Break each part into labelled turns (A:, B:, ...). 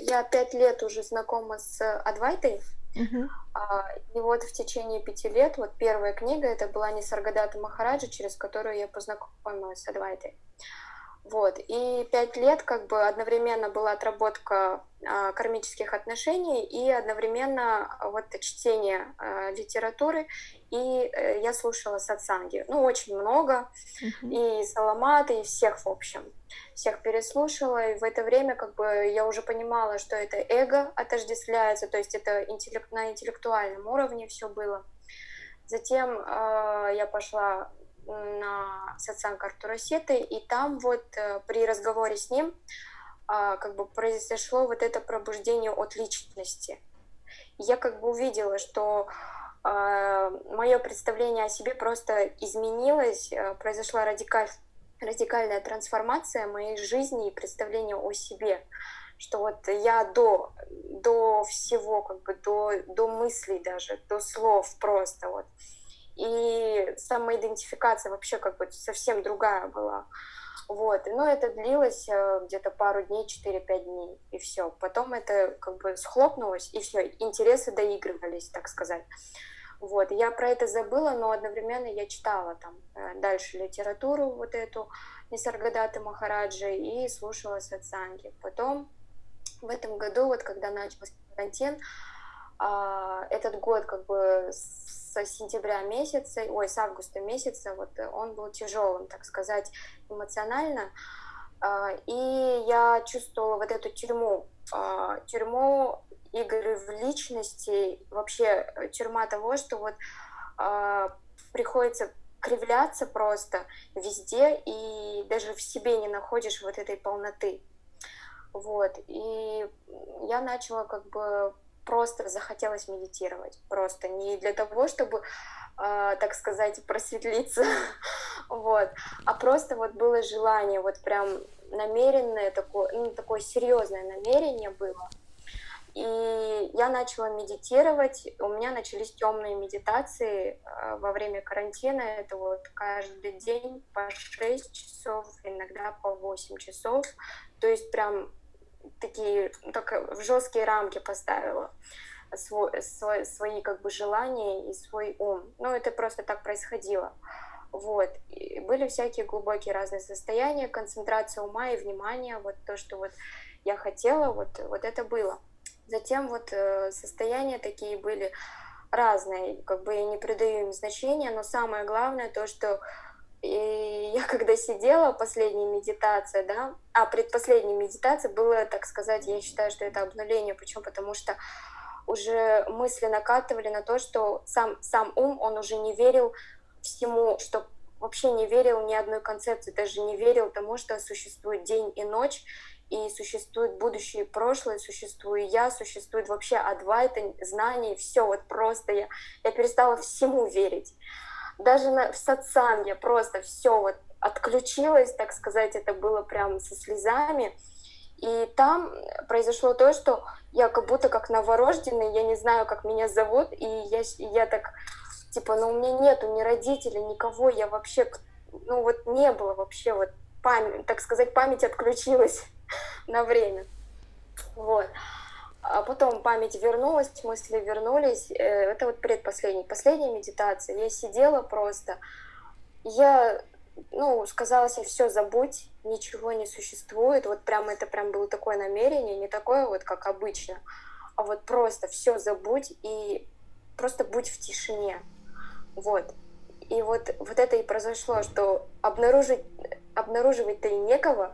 A: я пять лет уже знакома с Адвайтой,
B: Мгм.
A: а, и вот в течение пяти лет, вот первая книга, это была Нисаргадата Махараджа, через которую я познакомилась с Адвайтой. Вот, и пять лет как бы одновременно была отработка а, кармических отношений и одновременно а, вот чтение а, литературы, и э, я слушала сатсанги, ну, очень много,
B: Мгм.
A: и Саламата, и всех, в общем, всех переслушала, и в это время как бы я уже понимала, что это эго отождествляется, то есть это интеллект, на интеллектуальном уровне все было. Затем э, я пошла на сатсанг Артура Сеты, и там вот э, при разговоре с ним а, как бы произошло вот это пробуждение от личности. Я как бы увидела, что мое представление о себе просто изменилось, э, произошла радикаль, радикальная трансформация моей жизни и представления о себе. Что вот я до, до всего, как бы до, до мыслей даже, до слов просто вот. И самоидентификация вообще как бы совсем другая была. Вот, но это длилось э, где-то пару дней, 4-5 дней, и все. Потом это как бы схлопнулось, и все, интересы доигрывались, так сказать. Вот, я про это забыла, но одновременно я читала там э, дальше литературу вот эту Нисаргадаты Махараджи и слушала сатсанги. Потом в этом году, вот когда начался карантин, а, этот год как бы со сентября месяца, ой, с августа месяца, вот он был тяжелым, так сказать, эмоционально. А, и я чувствовала вот эту тюрьму, а, тюрьму игры в личности, вообще тюрьма того, что вот приходится кривляться просто везде, и даже в себе не находишь вот этой полноты. Вот. И я начала как бы просто захотелось медитировать. Просто не для того, чтобы, э, так сказать, просветлиться, вот, а просто вот было желание, вот прям намеренное такое, ну, такое серьезное намерение было. И я начала медитировать, у меня начались темные медитации э, во время карантина, это вот каждый день по 6 часов, иногда по 8 часов, то есть прям такие, так в жесткие рамки поставила свой, свой, свои как бы желания и свой ум. Ну, это просто так происходило. Вот. И были всякие глубокие разные состояния, концентрация ума и внимания, вот то, что вот я хотела, вот, вот это было. Затем вот э, состояния такие были разные, как бы я не придаю им значения, но самое главное то, что и я когда сидела, последняя медитация, да, а предпоследняя медитация было, так сказать, я считаю, что это обнуление. Почему? Потому что уже мысли накатывали на то, что сам, сам ум, он уже не верил всему, что вообще не верил ни одной концепции, даже не верил тому, что существует день и ночь, и существует будущее и прошлое, существую я, существует вообще адвайта, знание, все вот просто я, я перестала всему верить даже на, в сатсан я просто все вот отключилась, так сказать, это было прям со слезами. И там произошло то, что я как будто как новорожденный, я не знаю, как меня зовут, и я, я так, типа, ну у меня нету ни родителей, никого, я вообще, ну вот не было вообще, вот память, так сказать, память отключилась на время. Вот. А потом память вернулась, мысли вернулись. Э, это вот предпоследний, последняя медитация. Я сидела просто. Я, ну, сказала себе, все, забудь, ничего не существует. Вот прям это прям было такое намерение, не такое вот, как обычно, а вот просто все забудь и просто будь в тишине. Вот. И вот, вот это и произошло, что обнаружить, обнаруживать-то и некого,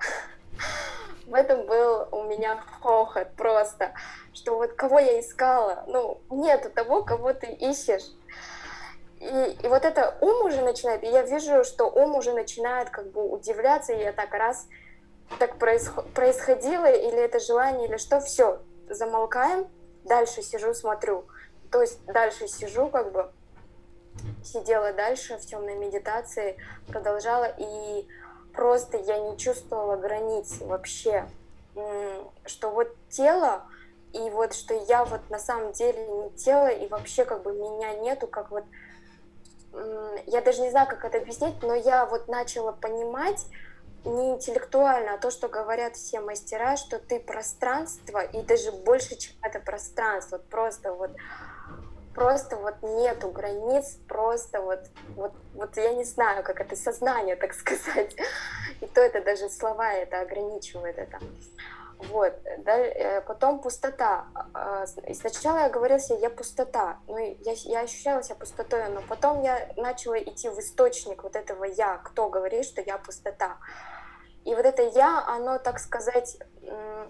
A: в этом был у меня хохот просто, что вот кого я искала, ну, нету того, кого ты ищешь. И, и вот это ум уже начинает, и я вижу, что ум уже начинает как бы удивляться, и я так раз так происход, происходило, или это желание, или что, все, замолкаем, дальше сижу, смотрю. То есть дальше сижу, как бы сидела дальше в темной медитации, продолжала, и просто я не чувствовала границ вообще, что вот тело, и вот что я вот на самом деле не тело, и вообще как бы меня нету, как вот, я даже не знаю, как это объяснить, но я вот начала понимать, не интеллектуально, а то, что говорят все мастера, что ты пространство, и даже больше, чем это пространство, просто вот просто вот нету границ, просто вот, вот, вот я не знаю, как это сознание, так сказать. И то это даже слова это ограничивает это. Вот, да, э, потом пустота. А, сначала я говорила себе, я пустота, ну, я, я ощущала себя пустотой, но потом я начала идти в источник вот этого я, кто говорит, что я пустота. И вот это я, оно, так сказать,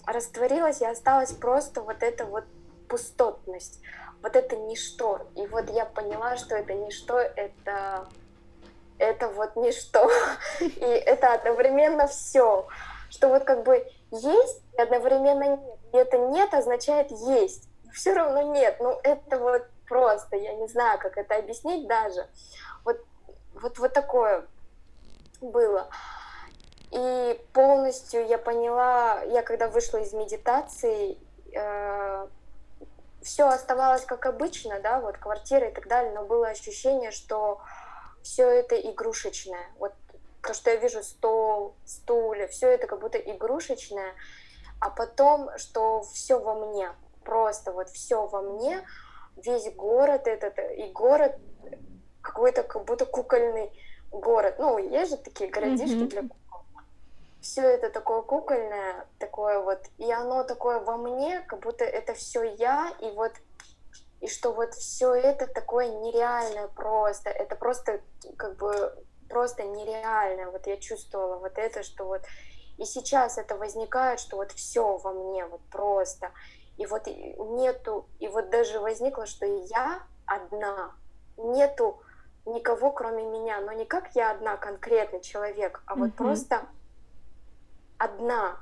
A: растворилось и осталось просто вот эта вот пустотность, вот это ничто. И вот я поняла, что это ничто, это, это вот ничто. И это одновременно все. Что вот как бы есть и одновременно нет. И это нет означает есть. Все равно нет. Ну это вот просто, я не знаю, как это объяснить даже. Вот, вот, вот такое было. И полностью я поняла, я когда вышла из медитации, э, все оставалось как обычно, да, вот квартира и так далее, но было ощущение, что все это игрушечное. Вот то, что я вижу, стол, стулья, все это как будто игрушечное, а потом, что все во мне, просто вот все во мне, весь город этот, и город какой-то как будто кукольный город. Ну, есть же такие городишки mm-hmm. для. Все это такое кукольное, такое вот, и оно такое во мне, как будто это все я, и вот и что вот все это такое нереальное просто, это просто как бы просто нереальное. Вот я чувствовала вот это, что вот и сейчас это возникает, что вот все во мне вот просто. И вот нету, и вот даже возникло, что я одна, нету никого, кроме меня, но не как я одна, конкретный человек, а вот mm-hmm. просто одна.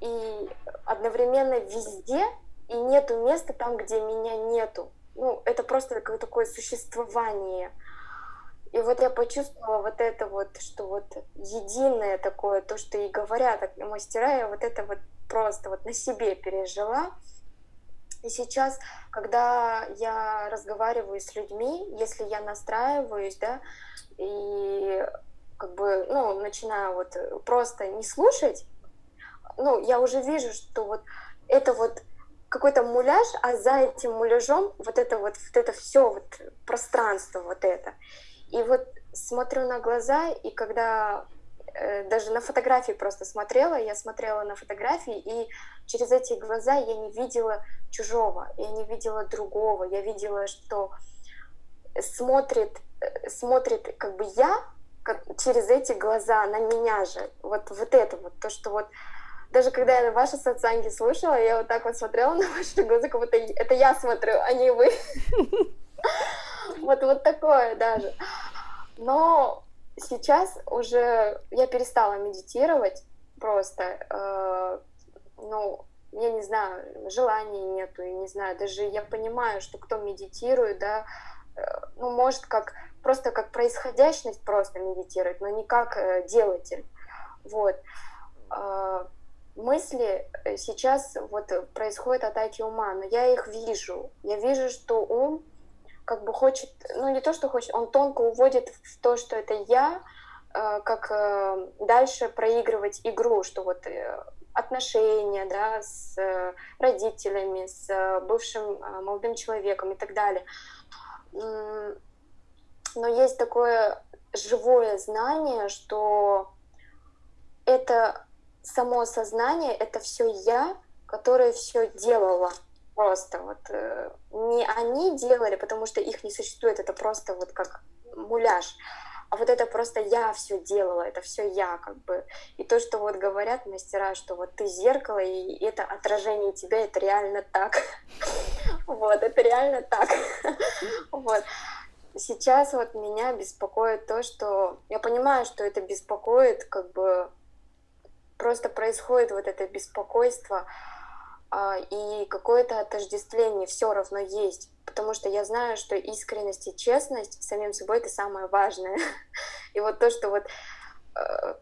A: И одновременно везде, и нету места там, где меня нету. Ну, это просто такое, такое существование. И вот я почувствовала вот это вот, что вот единое такое, то, что и говорят мастера, я вот это вот просто вот на себе пережила. И сейчас, когда я разговариваю с людьми, если я настраиваюсь, да, и как бы, ну, начинаю вот просто не слушать, ну, я уже вижу, что вот это вот какой-то муляж, а за этим муляжом вот это вот, вот это все вот пространство вот это. И вот смотрю на глаза, и когда э, даже на фотографии просто смотрела, я смотрела на фотографии, и через эти глаза я не видела чужого, я не видела другого, я видела, что смотрит, э, смотрит как бы я как, через эти глаза на меня же. Вот, вот это вот, то, что вот даже когда я ваши сатсанги слушала, я вот так вот смотрела на ваши глаза, как будто это я смотрю, а не вы. Вот, вот такое даже. Но сейчас уже я перестала медитировать просто. Э, ну, я не знаю, желания нету, я не знаю, даже я понимаю, что кто медитирует, да, э, ну, может, как просто как происходящность просто медитирует, но не как э, делатель. Вот. Э, мысли сейчас вот происходят атаки ума, но я их вижу. Я вижу, что ум как бы хочет, ну не то, что хочет, он тонко уводит в то, что это я, э, как э, дальше проигрывать игру, что вот э, отношения, да, с родителями, с бывшим молодым человеком и так далее. Но есть такое живое знание, что это само сознание, это все я, которое все делала просто вот э, не они делали, потому что их не существует, это просто вот как муляж, а вот это просто я все делала, это все я как бы. И то, что вот говорят мастера, что вот ты зеркало, и это отражение тебя, это реально так. Вот, это реально так. Вот. Сейчас вот меня беспокоит то, что я понимаю, что это беспокоит, как бы просто происходит вот это беспокойство, а, и какое-то отождествление все равно есть, потому что я знаю, что искренность и честность самим собой это самое важное. И вот то, что вот э,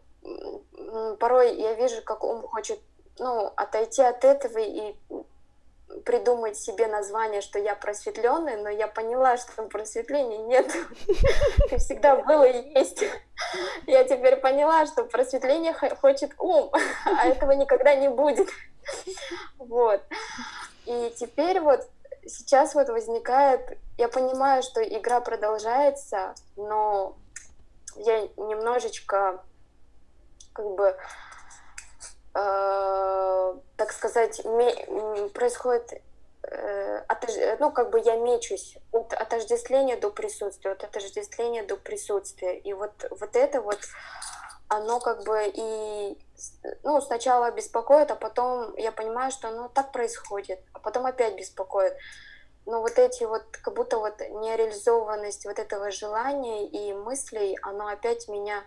A: порой я вижу, как ум хочет ну, отойти от этого и придумать себе название, что я просветленный, но я поняла, что просветления нет. Всегда было и есть. Я теперь поняла, что просветление хочет ум, а этого никогда не будет. Вот. И теперь вот сейчас вот возникает, я понимаю, что игра продолжается, но я немножечко как бы так сказать, происходит э, отож... ну, как бы я мечусь от отождествления до присутствия, от отождествления до присутствия. И вот, вот это вот, оно как бы и, ну, сначала беспокоит, а потом я понимаю, что оно так происходит, а потом опять беспокоит. Но вот эти вот, как будто вот нереализованность вот этого желания и мыслей, оно опять меня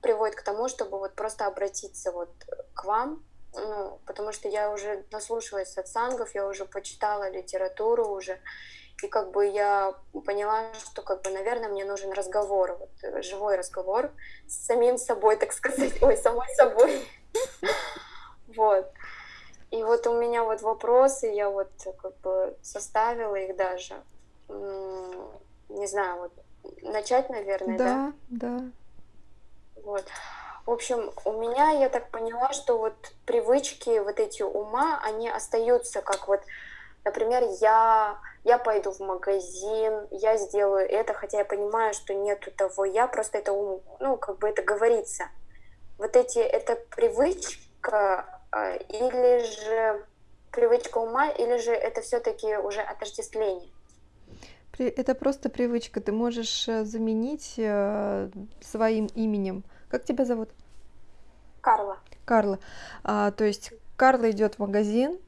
A: приводит к тому, чтобы вот просто обратиться вот к вам, ну, потому что я уже наслушалась сатсангов, я уже почитала литературу уже, и как бы я поняла, что как бы, наверное, мне нужен разговор, вот, живой разговор с самим собой, так сказать, ой, самой собой. Вот. И вот у меня вот вопросы, я вот как бы составила их даже. Не знаю, вот начать, наверное,
B: да? Да, да.
A: Вот. В общем, у меня, я так поняла, что вот привычки вот эти ума, они остаются как вот, например, я, я пойду в магазин, я сделаю это, хотя я понимаю, что нету того я, просто это ум, ну, как бы это говорится. Вот эти, это привычка а, или же привычка ума, или же это все-таки уже отождествление?
B: Это просто привычка. Ты можешь э, заменить э, своим именем как тебя зовут?
A: Карла.
B: Карла. А, то есть Карла идет в магазин.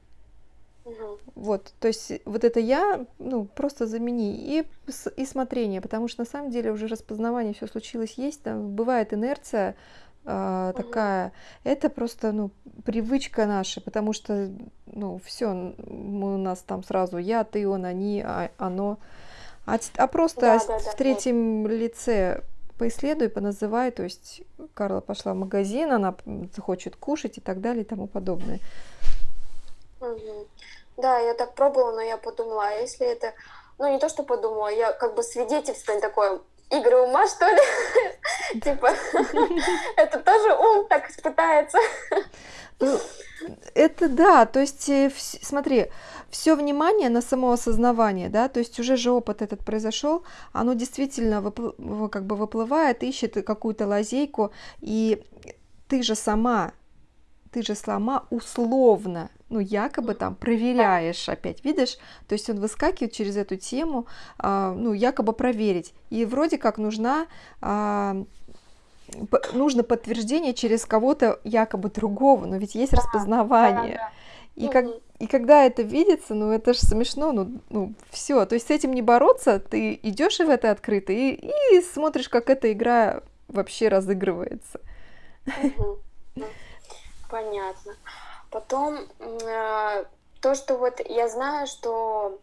A: Угу.
B: Вот, то есть вот это я, ну, просто замени и, и смотрение, потому что на самом деле уже распознавание все случилось, есть, там бывает инерция, угу. такая. Это просто ну привычка наша, потому что ну все у нас там сразу я, ты, он, они, а, оно, а, а просто да, да, в третьем вот. лице поисследуй, поназывай, то есть Карла пошла в магазин, она захочет кушать и так далее и тому подобное.
A: Угу. Да, я так пробовала, но я подумала, а если это, ну не то, что подумала, я как бы свидетельство такое, игры ума, что ли? Типа, это тоже ум так пытается.
B: Ну, это да, то есть э, смотри, все внимание на самоосознавание, да, то есть уже же опыт этот произошел, оно действительно выпл- как бы выплывает, ищет какую-то лазейку, и ты же сама, ты же сама условно, ну, якобы там проверяешь опять, видишь? То есть он выскакивает через эту тему, а, ну, якобы проверить. И вроде как нужна а, нужно подтверждение через кого-то якобы другого, но ведь есть распознавание. Да, да. И, как, и когда это видится, ну это же смешно, ну, ну все. То есть с этим не бороться, ты идешь в это открыто и, и смотришь, как эта игра вообще разыгрывается.
A: Понятно. Потом э, то, что вот я знаю, что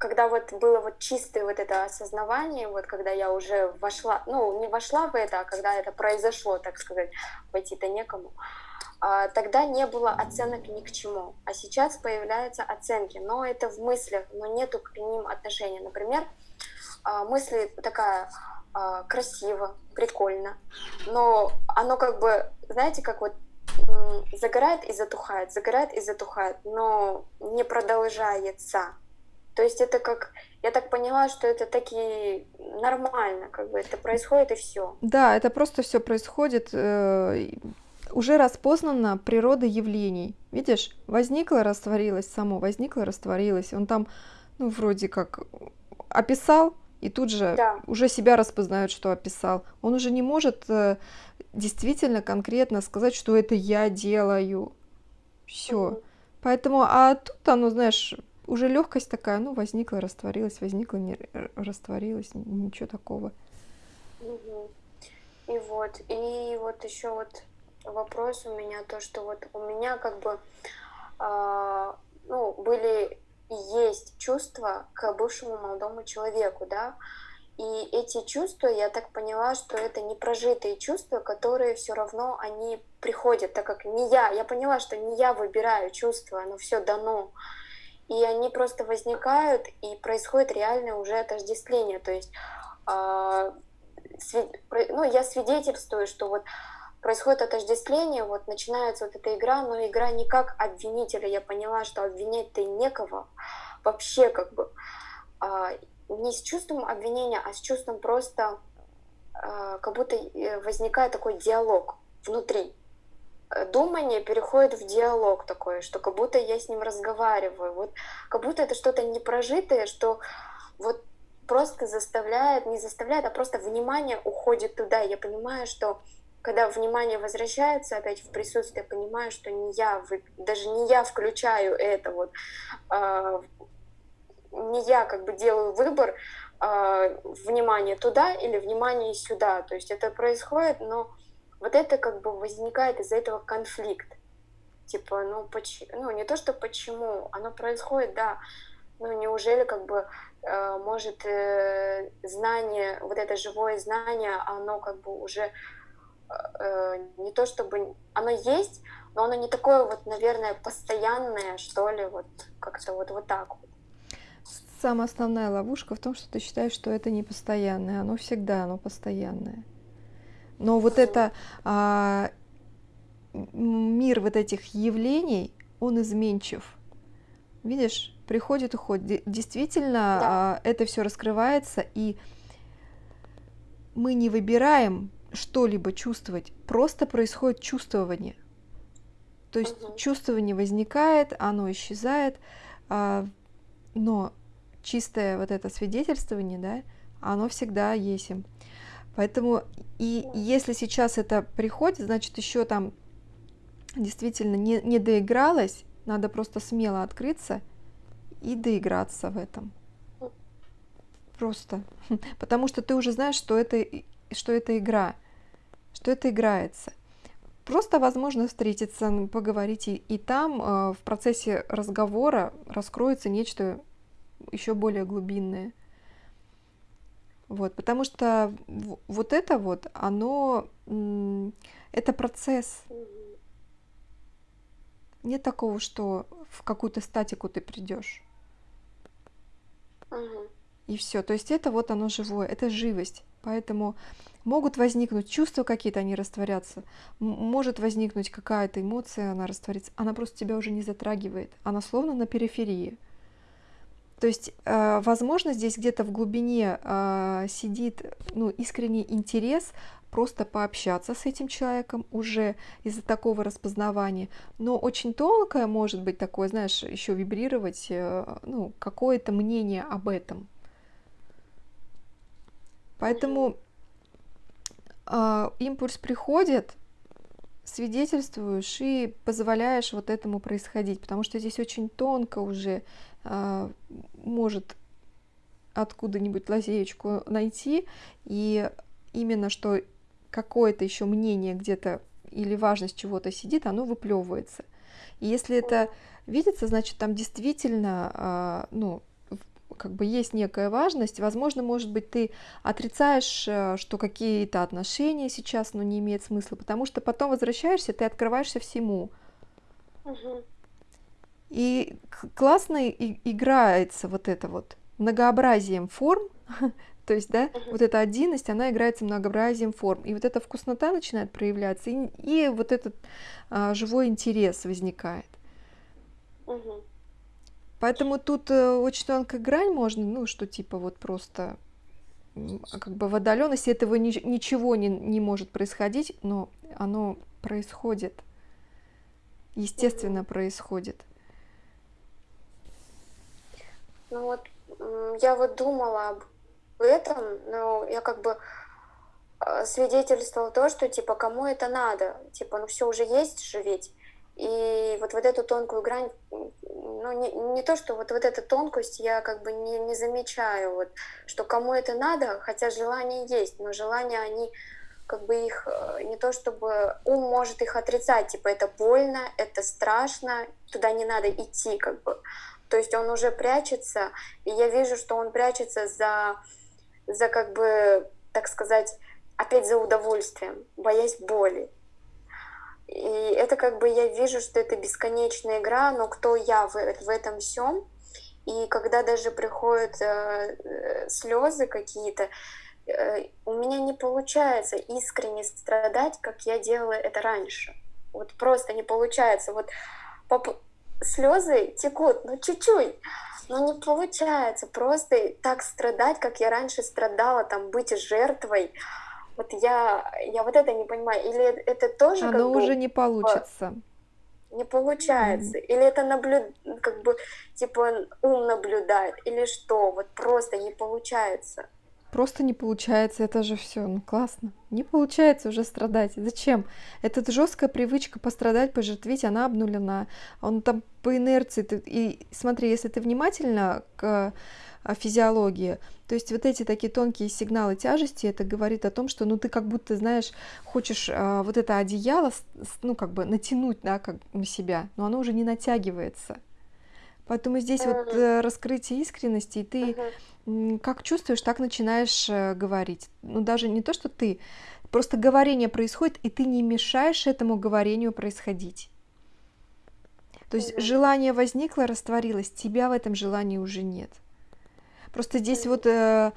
A: когда вот было вот чистое вот это осознавание, вот когда я уже вошла, ну не вошла в это, а когда это произошло, так сказать, войти-то некому, а, тогда не было оценок ни к чему. А сейчас появляются оценки, но это в мыслях, но нету к ним отношения. Например, а, мысли такая а, красиво, прикольно, но оно как бы, знаете, как вот загорает и затухает, загорает и затухает, но не продолжается. То есть это как, я так поняла, что это такие нормально, как бы это происходит и все.
B: Да, это просто все происходит. Э, уже распознана природа явлений. Видишь, возникло, растворилось само, возникло, растворилось. Он там, ну, вроде как описал, и тут же да. уже себя распознает, что описал. Он уже не может э, действительно конкретно сказать, что это я делаю. Все. Угу. Поэтому, а тут оно, знаешь, уже легкость такая, ну, возникла, растворилась, возникла, не растворилась, ничего такого.
A: И вот, и вот еще вот вопрос у меня то, что вот у меня как бы э, ну, были есть чувства к бывшему молодому человеку, да, и эти чувства, я так поняла, что это не прожитые чувства, которые все равно они приходят, так как не я, я поняла, что не я выбираю чувства, оно все дано. И они просто возникают, и происходит реальное уже отождествление, то есть э, ну, я свидетельствую, что вот происходит отождествление, вот начинается вот эта игра, но игра не как обвинителя, я поняла, что обвинять-то некого, вообще как бы, э, не с чувством обвинения, а с чувством просто, э, как будто э, возникает такой диалог внутри, думание переходит в диалог такой, что как будто я с ним разговариваю, вот как будто это что-то непрожитое, что вот просто заставляет, не заставляет, а просто внимание уходит туда. Я понимаю, что когда внимание возвращается опять в присутствие, понимаю, что не я, даже не я включаю это вот, э, не я как бы делаю выбор э, внимание туда или внимание сюда. То есть это происходит, но вот это как бы возникает из-за этого конфликт. Типа, ну, почему, ну, не то, что почему, оно происходит, да, ну, неужели как бы э, может э, знание, вот это живое знание, оно как бы уже э, не то чтобы, оно есть, но оно не такое вот, наверное, постоянное, что ли, вот как-то вот, вот так вот.
B: Самая основная ловушка в том, что ты считаешь, что это не постоянное, оно всегда, оно постоянное. Но вот это а, мир вот этих явлений, он изменчив. Видишь, приходит, уходит. Действительно, да. а, это все раскрывается, и мы не выбираем что-либо чувствовать, просто происходит чувствование. То есть угу. чувствование возникает, оно исчезает, а, но чистое вот это свидетельствование, да, оно всегда есть. Поэтому и если сейчас это приходит, значит еще там действительно не, не доигралось, надо просто смело открыться и доиграться в этом. Просто. Потому что ты уже знаешь, что это, что это игра, что это играется. Просто возможно встретиться, поговорить, и, и там э, в процессе разговора раскроется нечто еще более глубинное. Вот, потому что вот это вот, оно, это процесс. Нет такого, что в какую-то статику ты придешь.
A: Угу.
B: И все. То есть это вот оно живое, это живость. Поэтому могут возникнуть чувства какие-то, они растворятся. Может возникнуть какая-то эмоция, она растворится. Она просто тебя уже не затрагивает. Она словно на периферии. То есть, э, возможно, здесь где-то в глубине э, сидит ну, искренний интерес просто пообщаться с этим человеком уже из-за такого распознавания. Но очень тонкое может быть такое, знаешь, еще вибрировать, э, ну, какое-то мнение об этом. Поэтому э, импульс приходит, свидетельствуешь и позволяешь вот этому происходить, потому что здесь очень тонко уже может откуда-нибудь лазеечку найти, и именно что какое-то еще мнение где-то или важность чего-то сидит, оно выплевывается. И если это видится, значит, там действительно, а, ну, как бы есть некая важность, возможно, может быть, ты отрицаешь, э, что какие-то отношения сейчас, ну, не имеют смысла, потому что потом возвращаешься, ты открываешься всему.
A: Угу.
B: И классно и играется вот это вот многообразием форм, то есть, да, uh-huh. вот эта отдельность, она играется многообразием форм. И вот эта вкуснота начинает проявляться, и, и вот этот а, живой интерес возникает.
A: Uh-huh.
B: Поэтому тут э, очень тонкая грань можно, ну, что типа вот просто как бы в отдаленности этого ни, ничего не, не может происходить, но оно происходит. Естественно, uh-huh. происходит.
A: Ну вот я вот думала об этом, но я как бы э, свидетельствовала то, что типа кому это надо, типа ну все уже есть же ведь. И вот, вот эту тонкую грань, ну не, не то, что вот, вот эту тонкость я как бы не, не замечаю, вот, что кому это надо, хотя желания есть, но желания они как бы их э, не то чтобы ум может их отрицать, типа это больно, это страшно, туда не надо идти, как бы. То есть он уже прячется, и я вижу, что он прячется за, за как бы, так сказать, опять за удовольствием, боясь боли. И это как бы я вижу, что это бесконечная игра, но кто я в, в этом всем? И когда даже приходят э, слезы какие-то, э, у меня не получается искренне страдать, как я делала это раньше. Вот просто не получается. Вот. Слезы текут, ну чуть-чуть, но не получается просто так страдать, как я раньше страдала, там быть жертвой. Вот я, я вот это не понимаю. Или это тоже
B: Оно как уже бы, не получится.
A: Не получается. Mm. Или это наблюд... как бы, типа, ум наблюдает, или что? Вот просто не получается.
B: Просто не получается, это же все, ну классно. Не получается уже страдать. Зачем? Эта жесткая привычка пострадать, пожертвить, она обнулена. Он там по инерции. Ты... И смотри, если ты внимательно к физиологии, то есть вот эти такие тонкие сигналы тяжести, это говорит о том, что ну ты как будто, знаешь, хочешь а, вот это одеяло, ну как бы натянуть, да, как на себя, но оно уже не натягивается. Поэтому здесь вот э, раскрытие искренности, и ты как чувствуешь, так начинаешь э, говорить. Ну даже не то, что ты, просто говорение происходит, и ты не мешаешь этому говорению происходить. То есть желание возникло, растворилось, тебя в этом желании уже нет. Просто здесь вот э,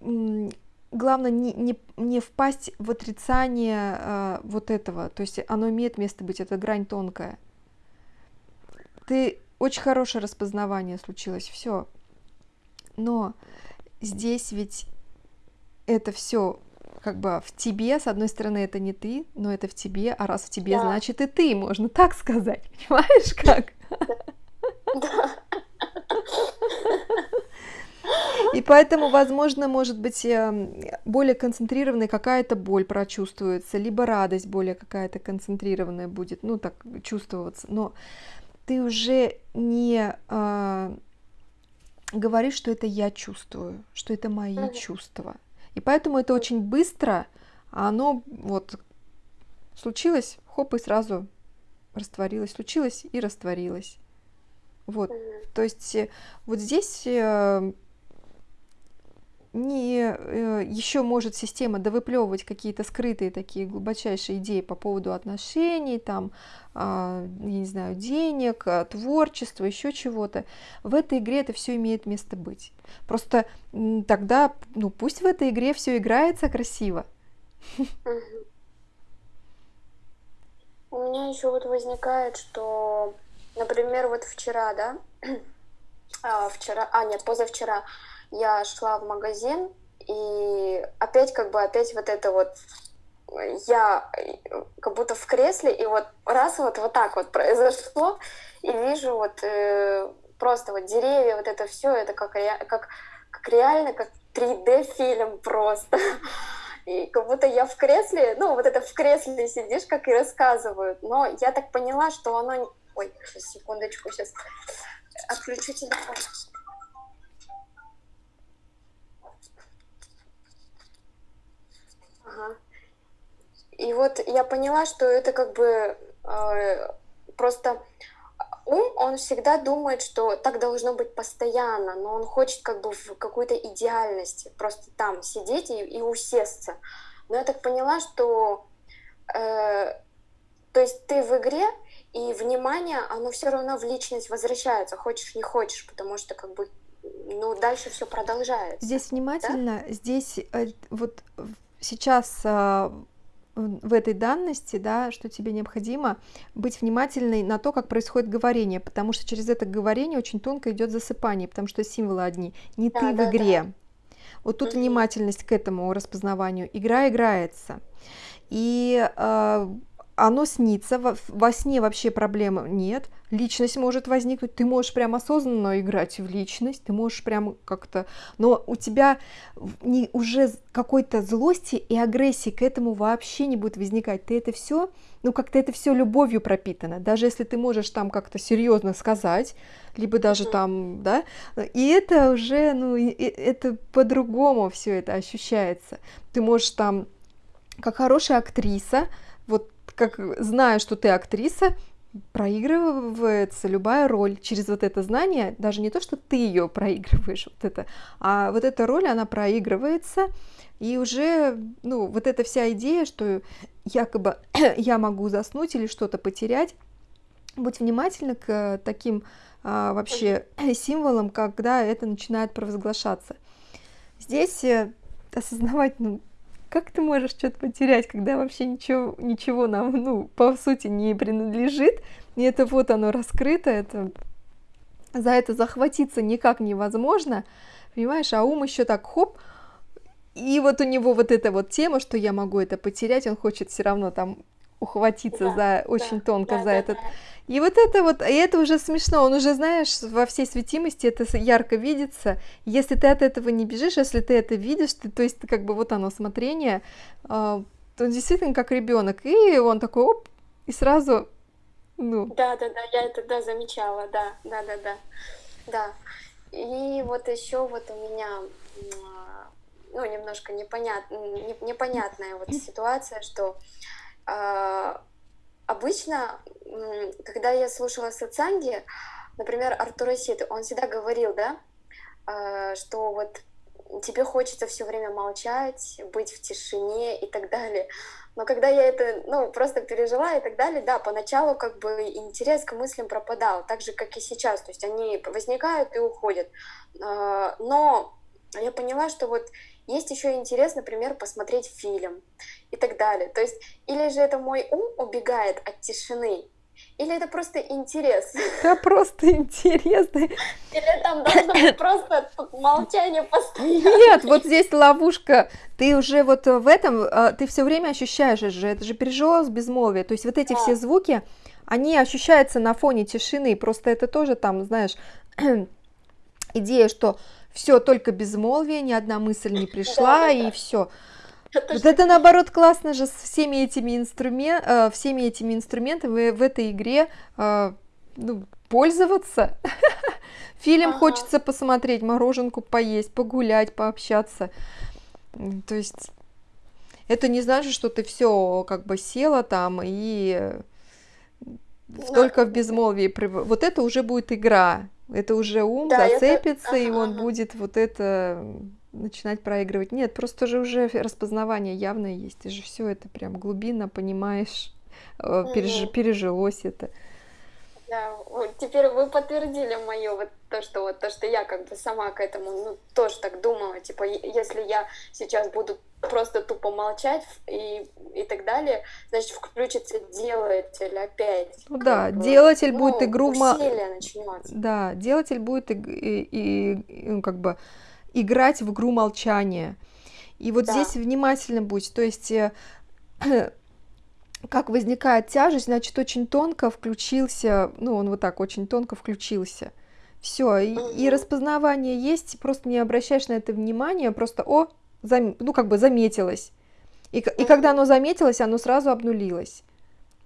B: главное не, не, не впасть в отрицание э, вот этого. То есть оно имеет место быть, это грань тонкая. Ты очень хорошее распознавание случилось, все. Но здесь ведь это все как бы в тебе, с одной стороны, это не ты, но это в тебе, а раз в тебе, да. значит и ты, можно так сказать, понимаешь как? Да. И поэтому, возможно, может быть, эм, более концентрированная какая-то боль прочувствуется, либо радость более какая-то концентрированная будет, ну, так чувствоваться. Но ты уже не э, говоришь, что это я чувствую, что это мои mm-hmm. чувства. И поэтому это очень быстро, а оно вот случилось, хоп, и сразу растворилось, случилось и растворилось. Вот, mm-hmm. то есть э, вот здесь э, не э, еще может система довыплевывать какие-то скрытые такие глубочайшие идеи по поводу отношений, там, а, я не знаю, денег, а, творчества, еще чего-то. В этой игре это все имеет место быть. Просто тогда, ну, пусть в этой игре все играется красиво.
A: У меня еще вот возникает, что, например, вот вчера, да, а, вчера, а нет, позавчера я шла в магазин, и опять как бы опять вот это вот я как будто в кресле, и вот раз вот, вот так вот произошло, и вижу вот э, просто вот деревья, вот это все, это как, как, как реально, как 3D-фильм просто. И как будто я в кресле, ну вот это в кресле сидишь, как и рассказывают. Но я так поняла, что оно... Ой, секундочку, сейчас отключу телефон. Ага. И вот я поняла, что это как бы э, просто ум, он всегда думает, что так должно быть постоянно, но он хочет как бы в какой-то идеальности, просто там сидеть и, и усесться. Но я так поняла, что э, то есть ты в игре, и внимание, оно все равно в личность возвращается, хочешь не хочешь, потому что как бы ну, дальше все продолжается.
B: Здесь внимательно, да? здесь э, вот сейчас а, в этой данности, да, что тебе необходимо быть внимательной на то, как происходит говорение, потому что через это говорение очень тонко идет засыпание, потому что символы одни. Не да, ты да, в игре. Да. Вот тут угу. внимательность к этому распознаванию. Игра играется. И э, оно снится, во, во сне вообще проблем нет, личность может возникнуть, ты можешь прям осознанно играть в личность, ты можешь прям как-то, но у тебя не, уже какой-то злости и агрессии к этому вообще не будет возникать, ты это все, ну как-то это все любовью пропитано, даже если ты можешь там как-то серьезно сказать, либо даже там, да, и это уже, ну, это по-другому все это ощущается, ты можешь там, как хорошая актриса, как зная, что ты актриса, проигрывается любая роль через вот это знание, даже не то, что ты ее проигрываешь, вот это, а вот эта роль, она проигрывается, и уже, ну, вот эта вся идея, что якобы я могу заснуть или что-то потерять, будь внимательна к таким а, вообще символом, когда это начинает провозглашаться. Здесь э, осознавать, ну, как ты можешь что-то потерять, когда вообще ничего, ничего нам, ну, по сути, не принадлежит, и это вот оно раскрыто, это за это захватиться никак невозможно, понимаешь, а ум еще так хоп, и вот у него вот эта вот тема, что я могу это потерять, он хочет все равно там ухватиться да, за очень да, тонко да, за да, этот. Да. И вот это вот, и это уже смешно, он уже, знаешь, во всей светимости это ярко видится. Если ты от этого не бежишь, если ты это видишь, ты, то есть как бы вот оно смотрение, э, то он действительно как ребенок, и он такой оп, и сразу, ну.
A: Да, да, да, я это да замечала, да, да, да, да, да. И вот еще вот у меня ну, немножко непонят, непонятная вот ситуация, что обычно, когда я слушала сатсанги, например, Артура Ситы, он всегда говорил, да, э, что вот тебе хочется все время молчать, быть в тишине и так далее. Но когда я это, ну, просто пережила и так далее, да, поначалу как бы интерес к мыслям пропадал, так же, как и сейчас, то есть они возникают и уходят. Но я поняла, что вот есть еще интерес, например, посмотреть фильм и так далее. То есть, или же это мой ум убегает от тишины, или это просто интерес?
B: Это просто интерес.
A: Или там должно быть просто молчание постоянно?
B: Нет, вот здесь ловушка. Ты уже вот в этом, а, ты все время ощущаешь же, это же переживалось безмолвие. То есть вот эти да. все звуки, они ощущаются на фоне тишины. Просто это тоже там, знаешь, идея, что все, только безмолвие, ни одна мысль не пришла, и все. Вот это наоборот классно же с всеми этими, инструмен... Э, всеми этими инструментами в этой игре э, ну, пользоваться. Фильм ага. хочется посмотреть, мороженку поесть, погулять, пообщаться. То есть это не значит, что ты все как бы села там и только в безмолвии. Вот это уже будет игра. Это уже ум да, зацепится, это... и он будет вот это начинать проигрывать. Нет, просто же уже распознавание явное есть. Ты же все это прям глубинно понимаешь, mm-hmm. переж... пережилось это.
A: Да, вот теперь вы подтвердили мое вот то, что вот то, что я как бы сама к этому, ну, тоже так думала, типа, если я сейчас буду просто тупо молчать и, и так далее, значит, включится делатель опять.
B: Ну да, бы, делатель ну, будет игру... начнется. Да, делатель будет и, и, и, ну, как бы играть в игру молчания. И вот да. здесь внимательно будь, то есть э, как возникает тяжесть, значит, очень тонко включился, ну, он вот так очень тонко включился. Все, и, и распознавание есть, просто не обращаешь на это внимания, просто, о, зам, ну, как бы заметилось. И, и когда оно заметилось, оно сразу обнулилось.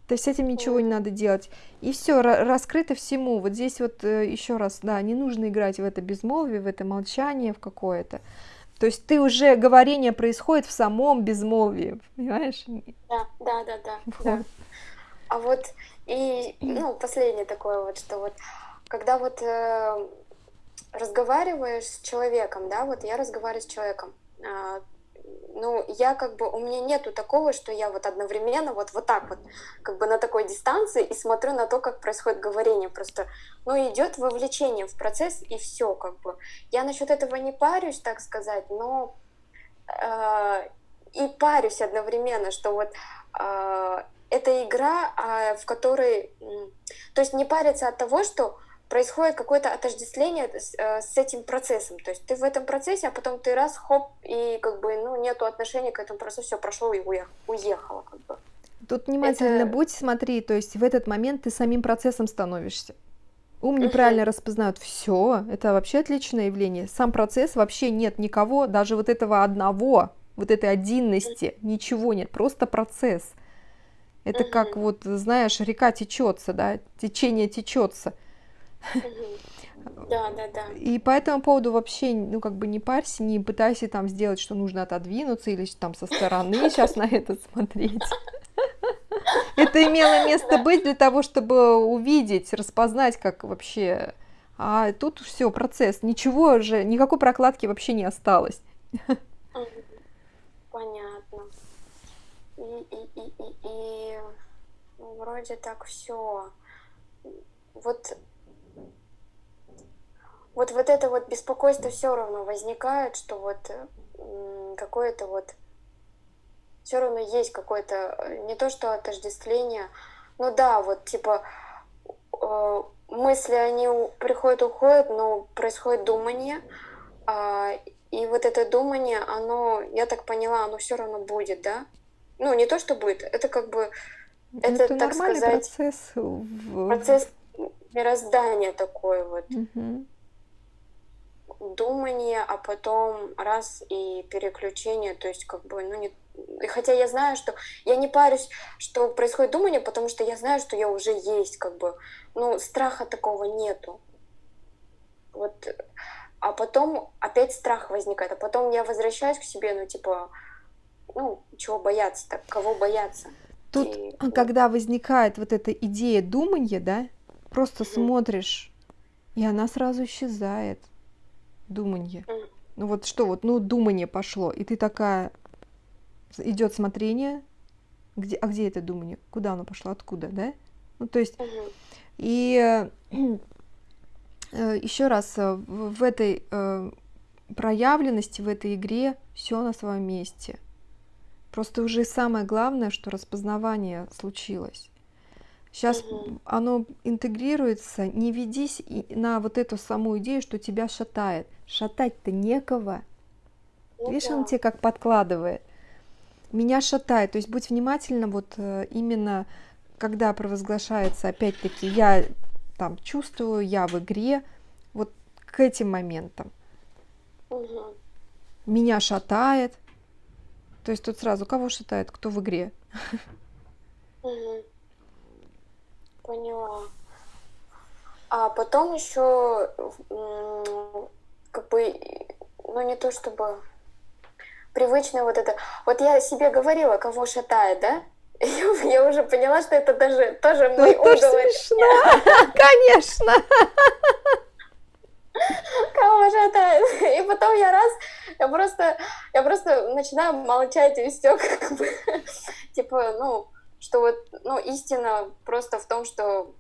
B: То есть с этим ничего не надо делать. И все, раскрыто всему. Вот здесь вот э, еще раз, да, не нужно играть в это безмолвие, в это молчание, в какое-то. То есть ты уже говорение происходит в самом безмолвии, понимаешь?
A: Да, да, да, да. Вот. да. А вот и ну последнее такое вот, что вот когда вот э, разговариваешь с человеком, да, вот я разговариваю с человеком, э, ну, я как бы, у меня нету такого, что я вот одновременно вот, вот так вот, как бы на такой дистанции и смотрю на то, как происходит говорение. Просто, ну, идет вовлечение в процесс и все, как бы. Я насчет этого не парюсь, так сказать, но э, и парюсь одновременно, что вот э, это игра, э, в которой, то есть не париться от того, что происходит какое-то отождествление с, э, с этим процессом. То есть ты в этом процессе, а потом ты раз, хоп, и как бы, ну, нету отношения к этому процессу, все прошло и уехало, как бы.
B: Тут внимательно это... будь, смотри, то есть в этот момент ты самим процессом становишься. Ум неправильно uh-huh. распознает. Все, это вообще отличное явление. Сам процесс вообще нет никого, даже вот этого одного, вот этой отдельности, ничего нет, просто процесс. Это uh-huh. как вот, знаешь, река течется, да, течение течется.
A: Да, да, да.
B: И по этому поводу вообще, ну, как бы не парься, не пытайся там сделать, что нужно отодвинуться или там со стороны сейчас на это смотреть. Это имело место быть для того, чтобы увидеть, распознать, как вообще... А тут все, процесс. Ничего же, никакой прокладки вообще не осталось.
A: Понятно. И, и, и, и, и вроде так все. Вот вот, вот это вот беспокойство все равно возникает, что вот какое-то вот все равно есть какое-то э, не то что отождествление, ну да, вот типа э, мысли они приходят, уходят, но происходит думание, а, и вот это думание, оно, я так поняла, оно все равно будет, да? Ну не то что будет, это как бы
B: ну, это, это так сказать процесс
A: в... процесс мироздания такой вот.
B: Угу
A: думание, а потом раз и переключение, то есть как бы, ну не... И хотя я знаю, что я не парюсь, что происходит думание, потому что я знаю, что я уже есть, как бы, ну страха такого нету. Вот, а потом опять страх возникает, а потом я возвращаюсь к себе, ну типа, ну чего бояться так, кого бояться.
B: Тут, и, когда возникает вот эта идея думания, да, просто mm смотришь, и она сразу исчезает думанье. Ну вот что, вот, ну думание пошло, и ты такая, идет смотрение, где, а где это думание, куда оно пошло, откуда, да? Ну то есть, и э, еще раз, э, в этой э, проявленности, в этой игре все на своем месте. Просто уже самое главное, что распознавание случилось. Сейчас угу. оно интегрируется, не ведись на вот эту саму идею, что тебя шатает. Шатать-то некого. Ну, Видишь, да. он тебе как подкладывает. Меня шатает. То есть будь внимательна, вот э, именно когда провозглашается, опять-таки, я там чувствую, я в игре, вот к этим моментам.
A: Угу.
B: Меня шатает. То есть тут сразу кого шатает, кто в игре.
A: Угу. Поняла. А потом еще, как бы, ну не то чтобы привычное вот это. Вот я себе говорила, кого шатает, да? Я уже поняла, что это даже тоже мой уговор.
B: Конечно.
A: Кого шатает? И потом я раз, я просто, я просто начинаю молчать и все, как бы, типа, ну, что вот, ну, истина просто в том, что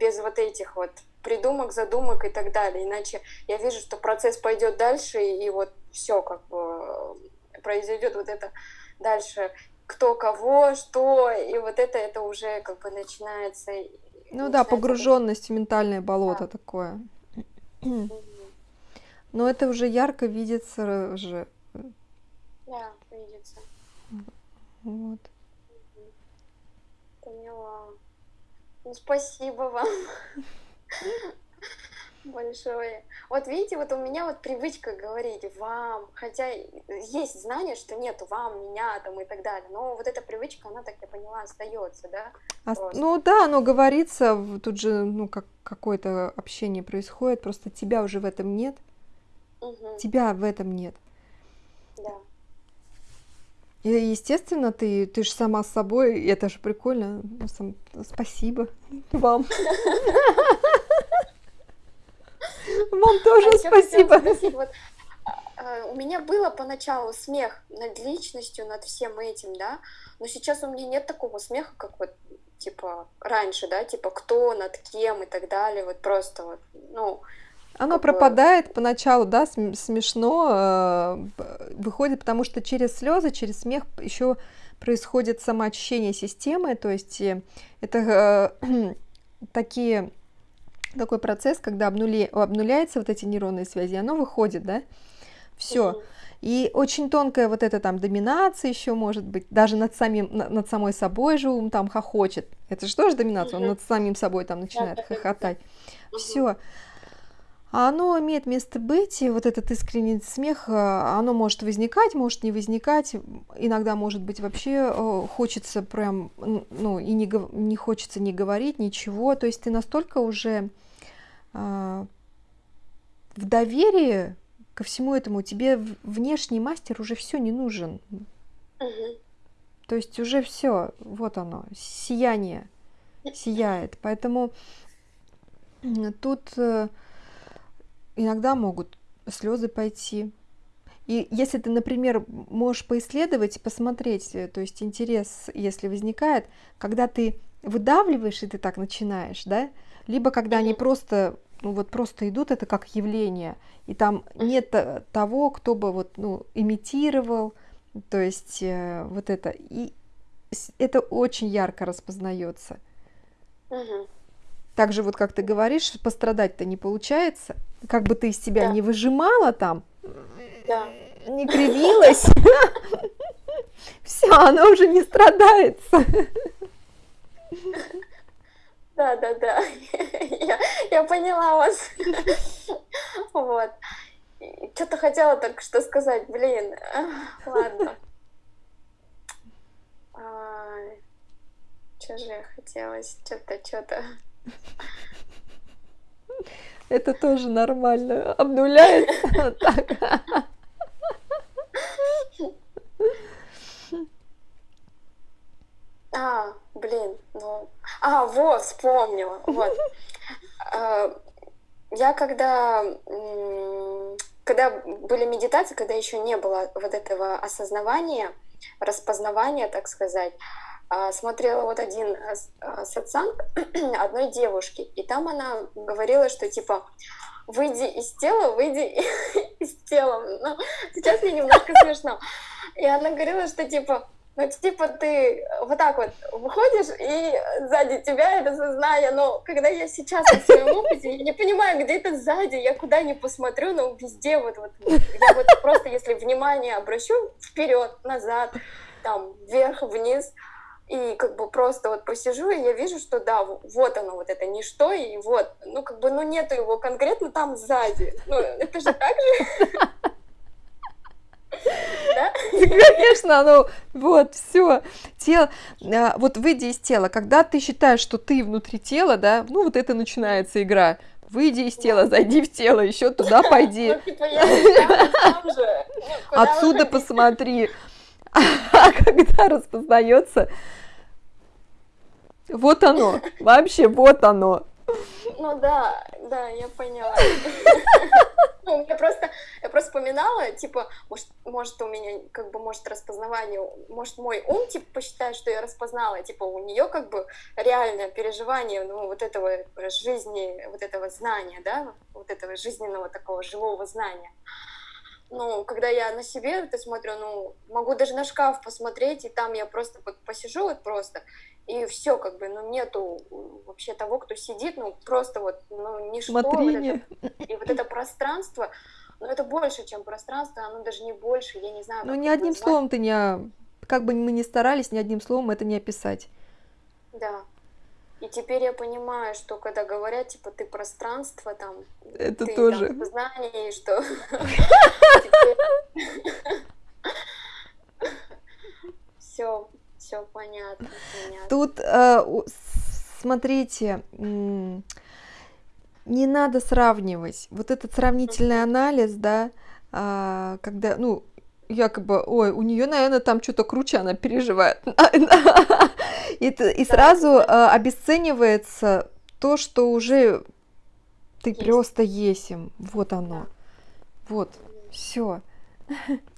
A: без вот этих вот придумок, задумок и так далее. Иначе я вижу, что процесс пойдет дальше, и вот все как бы произойдет вот это дальше кто кого, что, и вот это, это уже как бы начинается. Ну
B: начинается да, погруженность в ментальное болото да. такое. Но это уже ярко видится же.
A: Да, видится.
B: Вот.
A: Поняла. Ну, спасибо вам большое. Вот видите, вот у меня вот привычка говорить вам, хотя есть знание, что нет вам, меня там и так далее, но вот эта привычка, она, так я поняла, остается, да?
B: А, ну да, оно говорится, тут же, ну, как какое-то общение происходит, просто тебя уже в этом нет,
A: угу.
B: тебя в этом нет.
A: Да.
B: И, естественно, ты, ты же сама с собой, и это же прикольно. Ну, сам, спасибо вам. Вам тоже а спасибо.
A: Вот, а, у меня было поначалу смех над личностью, над всем этим, да, но сейчас у меня нет такого смеха, как вот типа раньше, да, типа кто над кем и так далее, вот просто вот, ну,
B: оно пропадает поначалу, да, смешно э, выходит, потому что через слезы, через смех еще происходит самоочищение системы, то есть э, это э, такие такой процесс, когда обнули, обнуляются вот эти нейронные связи, оно выходит, да, все. И очень тонкая вот эта там доминация еще может быть, даже над, самим, над самой собой же ум там хохочет. Это же тоже доминация, он над самим собой там начинает хохотать. Все оно имеет место быть, и вот этот искренний смех, э, оно может возникать, может не возникать, иногда, может быть, вообще э, хочется прям, ну, и не, не хочется не говорить ничего, то есть ты настолько уже э, в доверии ко всему этому, тебе внешний мастер уже все не нужен.
A: Угу.
B: То есть уже все, вот оно, сияние сияет. Поэтому тут иногда могут слезы пойти. И если ты, например, можешь поисследовать, посмотреть, э, то есть интерес, если возникает, когда ты выдавливаешь, и ты так начинаешь, да, либо когда они просто ну вот просто идут, это как явление, и там нет того, кто бы вот, ну, имитировал, то есть э, вот это, и это очень ярко распознается.
A: Мгм.
B: Так же вот, как ты говоришь, пострадать-то не получается, как бы ты из себя
A: Да.
B: не выжимала там,
A: Да.
B: не кривилась, все, оно уже не страдается.
A: Да, да, да. Я, я поняла вас. Вот. Что-то хотела только что сказать, блин. Ладно. Что же я хотела? Что-то, что-то.
B: Это тоже нормально, обнуляется.
A: А, блин, ну... А, вот, вспомнила. Вот. А, Я когда... Когда были медитации, когда еще не было вот этого осознавания, распознавания, так сказать, смотрела вот один а, с- а, сатсанг одной девушки, и там она говорила, что типа выйди из тела, выйди из тела. Ну, сейчас мне немножко смешно. И она говорила, что типа, ну типа ты вот так вот выходишь, и сзади тебя это сознание, но когда я сейчас на своем опыте, я не понимаю, где это сзади, я куда ни посмотрю, но везде вот, вот, я вот просто если внимание обращу вперед, назад, там, вверх, вниз, и как бы просто вот посижу, и я вижу, что да, вот оно, вот это ничто, и вот, ну как бы, ну нету его конкретно там сзади. Ну, это же так же. Да?
B: Конечно, оно, вот, все, тело, а, вот выйди из тела, когда ты считаешь, что ты внутри тела, да, ну вот это начинается игра, выйди из тела, зайди в тело, еще туда пойди,
A: Ну, типа. Ну,
B: отсюда посмотри, а когда распознается, вот оно, вообще вот оно,
A: Ну да, да, я поняла. Ну, я просто, я просто вспоминала, типа, может, может у меня, как бы, может распознавание, может мой ум, типа, посчитает, что я распознала, типа, у нее, как бы, реальное переживание, ну, вот этого жизни, вот этого знания, да, вот этого жизненного такого живого знания. Ну, когда я на себе это смотрю, ну, могу даже на шкаф посмотреть, и там я просто вот посижу вот просто, и все, как бы, ну, нету вообще того, кто сидит, ну, просто вот, ну, ничто, вот это, и вот это пространство, ну, это больше, чем пространство, оно даже не больше, я не знаю,
B: ну ни одним
A: назвать.
B: словом ты не, как бы мы ни старались, ни одним словом это не описать.
A: Да. И теперь я понимаю, что когда говорят, типа, ты пространство, там,
B: Это
A: ты
B: тоже.
A: там сознание, и что... Все, все понятно.
B: Тут, э, смотрите, не надо сравнивать. Вот этот сравнительный анализ, да, а, когда, ну, якобы, ой, у нее, наверное, там что-то круче она переживает. И, и сразу э, обесценивается то, что уже ты
A: Есть.
B: просто есим. Вот оно.
A: Да.
B: Вот, все.